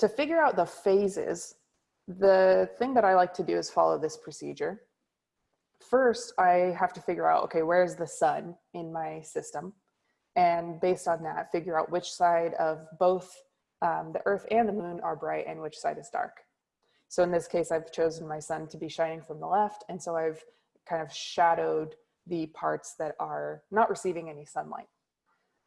to figure out the phases, the thing that I like to do is follow this procedure. First, I have to figure out, okay, where's the sun in my system? And based on that, figure out which side of both um, the earth and the moon are bright and which side is dark. So in this case, I've chosen my sun to be shining from the left. And so I've kind of shadowed the parts that are not receiving any sunlight.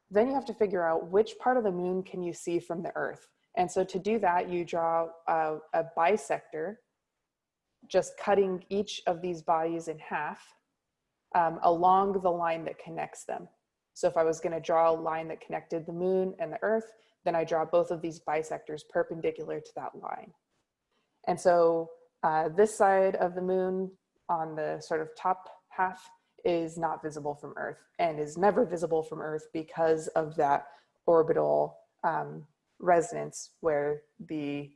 Then you have to figure out which part of the moon can you see from the earth. And so to do that, you draw a, a bisector, just cutting each of these bodies in half um, along the line that connects them. So if I was gonna draw a line that connected the moon and the earth, then I draw both of these bisectors perpendicular to that line. And so uh, this side of the moon on the sort of top half is not visible from Earth and is never visible from Earth because of that orbital um, resonance where the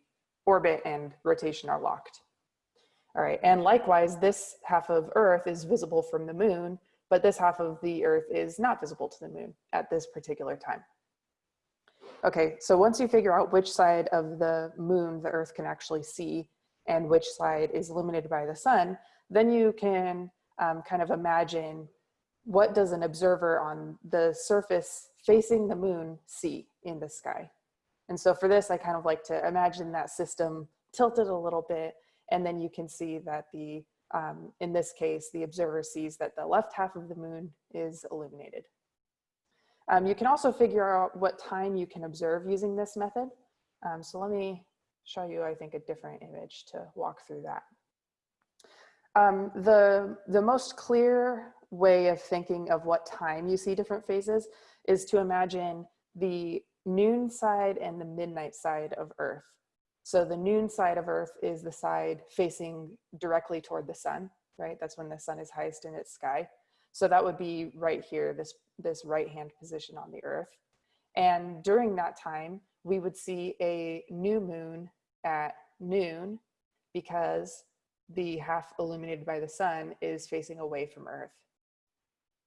orbit and rotation are locked. All right, and likewise, this half of Earth is visible from the moon, but this half of the Earth is not visible to the moon at this particular time. Okay, so once you figure out which side of the moon the Earth can actually see and which side is illuminated by the sun, then you can um, kind of imagine what does an observer on the surface facing the moon see in the sky. And so for this, I kind of like to imagine that system tilted a little bit, and then you can see that the, um, in this case, the observer sees that the left half of the moon is illuminated. Um, you can also figure out what time you can observe using this method. Um, so let me show you, I think, a different image to walk through that. Um, the, the most clear way of thinking of what time you see different phases is to imagine the noon side and the midnight side of Earth. So the noon side of Earth is the side facing directly toward the sun, right? That's when the sun is highest in its sky. So that would be right here, this, this right-hand position on the Earth. And during that time, we would see a new moon at noon because the half illuminated by the sun is facing away from Earth.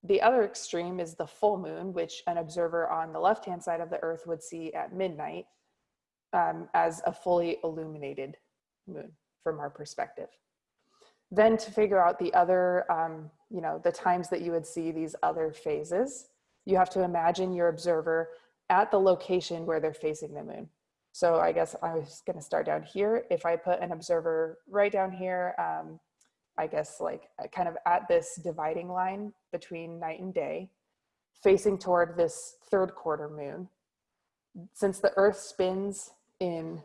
The other extreme is the full moon, which an observer on the left-hand side of the Earth would see at midnight um, as a fully illuminated moon from our perspective. Then to figure out the other, um, you know, the times that you would see these other phases, you have to imagine your observer at the location where they're facing the moon. So I guess I was gonna start down here. If I put an observer right down here, um, I guess like uh, kind of at this dividing line between night and day, facing toward this third quarter moon. Since the earth spins in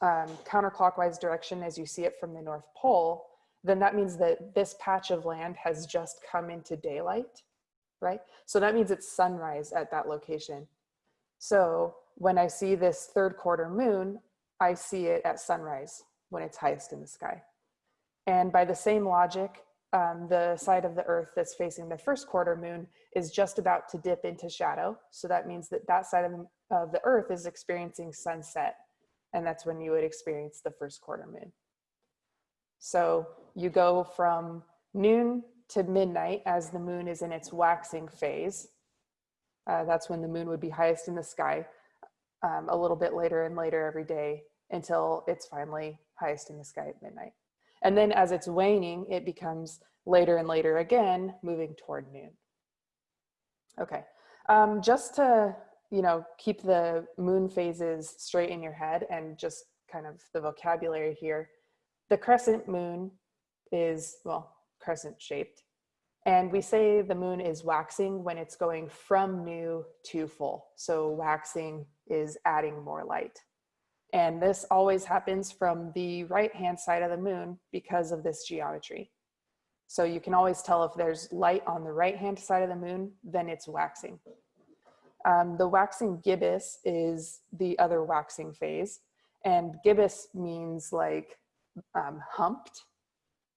um, counterclockwise direction as you see it from the North Pole, then that means that this patch of land has just come into daylight, right? So that means it's sunrise at that location. So when I see this third quarter moon, I see it at sunrise when it's highest in the sky. And by the same logic, um, the side of the earth that's facing the first quarter moon is just about to dip into shadow. So that means that that side of the, of the earth is experiencing sunset. And that's when you would experience the first quarter moon. So you go from noon to midnight as the moon is in its waxing phase. Uh, that's when the moon would be highest in the sky um, a little bit later and later every day until it's finally highest in the sky at midnight. And then as it's waning, it becomes later and later again, moving toward noon. Okay, um, just to, you know, keep the moon phases straight in your head and just kind of the vocabulary here, the crescent moon is, well, crescent shaped. And we say the moon is waxing when it's going from new to full. So waxing is adding more light. And this always happens from the right-hand side of the moon because of this geometry. So you can always tell if there's light on the right-hand side of the moon, then it's waxing. Um, the waxing gibbous is the other waxing phase. And gibbous means like um, humped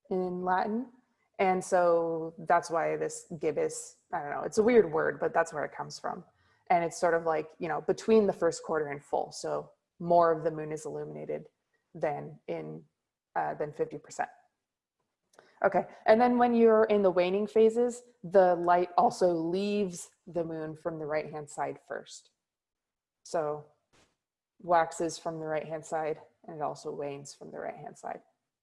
in Latin. And so that's why this gibbous, I don't know, it's a weird word, but that's where it comes from. And it's sort of like, you know, between the first quarter and full. So more of the moon is illuminated than in, uh, than 50%. Okay, and then when you're in the waning phases, the light also leaves the moon from the right-hand side first. So waxes from the right hand side and it also wanes from the right hand side.